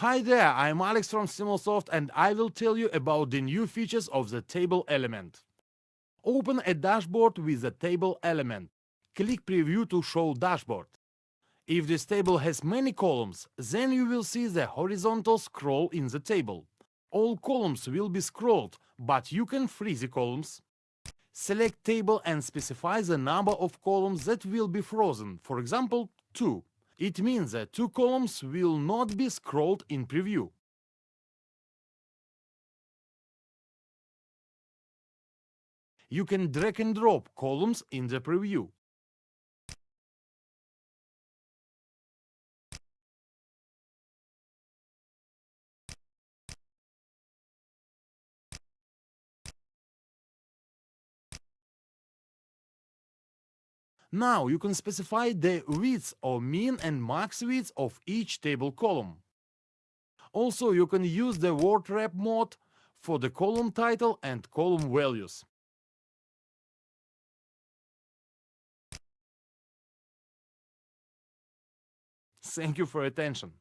Hi there, I'm Alex from Stimulsoft and I will tell you about the new features of the table element. Open a dashboard with the table element. Click Preview to show dashboard. If this table has many columns, then you will see the horizontal scroll in the table. All columns will be scrolled, but you can freeze the columns. Select table and specify the number of columns that will be frozen, for example, 2. It means that two columns will not be scrolled in preview. You can drag and drop columns in the preview. Now you can specify the width or min and max width of each table column. Also, you can use the word wrap mode for the column title and column values. Thank you for attention.